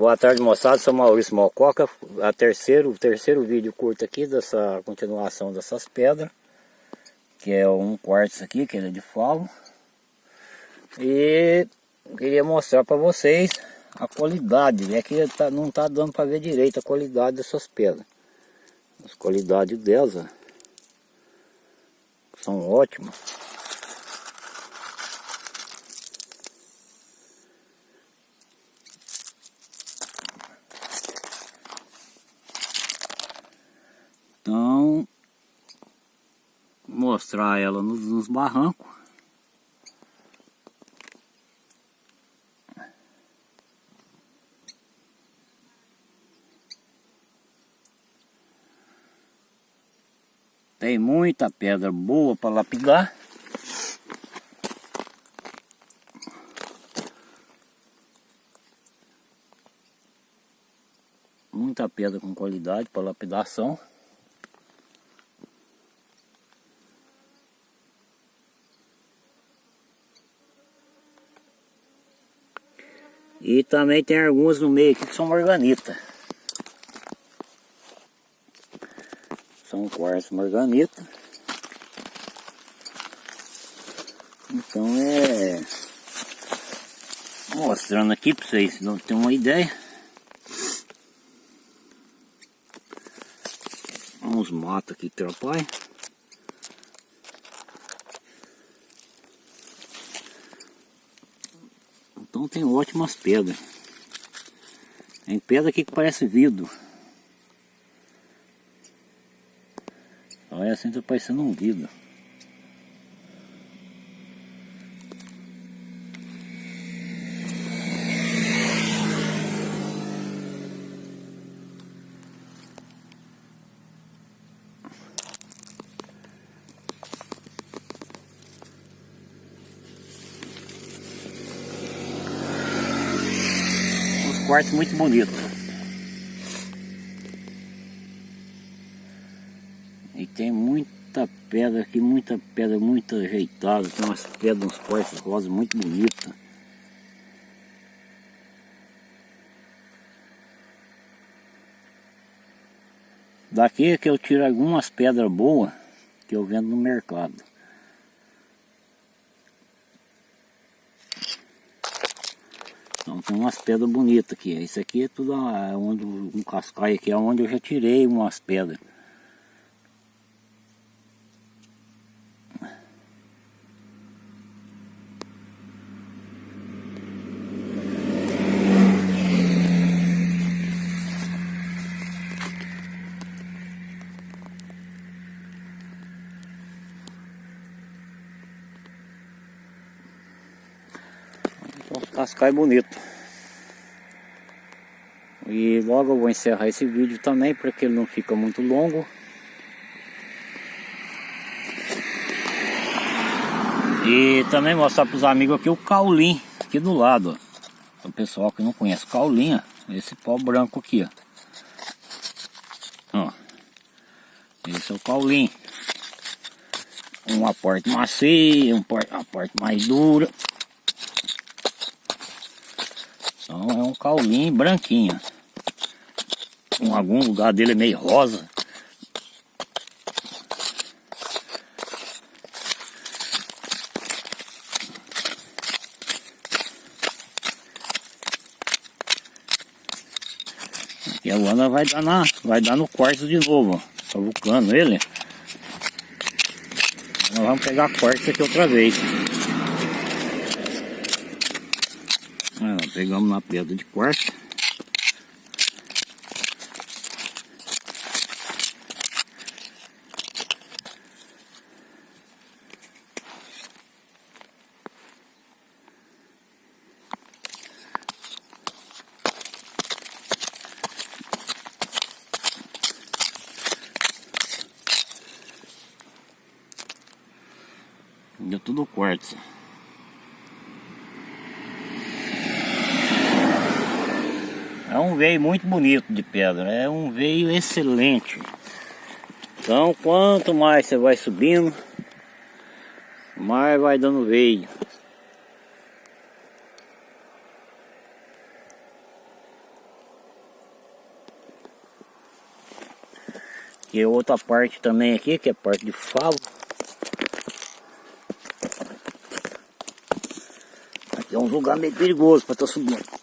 Boa tarde moçada, sou Maurício Malcoca, a terceiro, o terceiro vídeo curto aqui dessa continuação dessas pedras, que é um quartzo aqui, que é de falo. E queria mostrar para vocês a qualidade, é que tá, não está dando para ver direito a qualidade dessas pedras. As qualidades delas são ótimas. Então, mostrar ela nos, nos barrancos. Tem muita pedra boa para lapidar. Muita pedra com qualidade para lapidação. E também tem algumas no meio aqui que são morganita. São quartzo morganita. Então é... Mostrando aqui para vocês não ter uma ideia. Uns matos aqui que atrapalham. Então tem ótimas pedras. Tem pedra aqui que parece vidro. Olha assim tá parecendo um vidro. Quartzo muito bonito. E tem muita pedra aqui, muita pedra muito ajeitada, tem umas pedras, uns quartos rosas muito bonitas. Daqui é que eu tiro algumas pedras boas que eu vendo no mercado. Então tem umas pedras bonitas aqui. Isso aqui é tudo é onde, um cascaio aqui, é onde eu já tirei umas pedras. Então cascai bonito. E logo eu vou encerrar esse vídeo também, porque ele não fica muito longo. E também mostrar para os amigos aqui o caulim, aqui do lado. Ó. O pessoal que não conhece caulinha, esse pó branco aqui, ó. ó. Esse é o caulim. Um aporte macio, um aporte mais dura. Então é um caulim branquinho. Em algum lugar dele é meio rosa. E agora vai dar, na, vai dar no quarto de novo, ó. Cavucando ele. Nós vamos pegar a quarta aqui outra vez. Pegamos na pedra de quarto. Deu tudo quartzo. veio muito bonito de pedra, é um veio excelente. Então quanto mais você vai subindo, mais vai dando veio. E outra parte também aqui, que é parte de favo. Aqui é um lugar meio perigoso para estar tá subindo.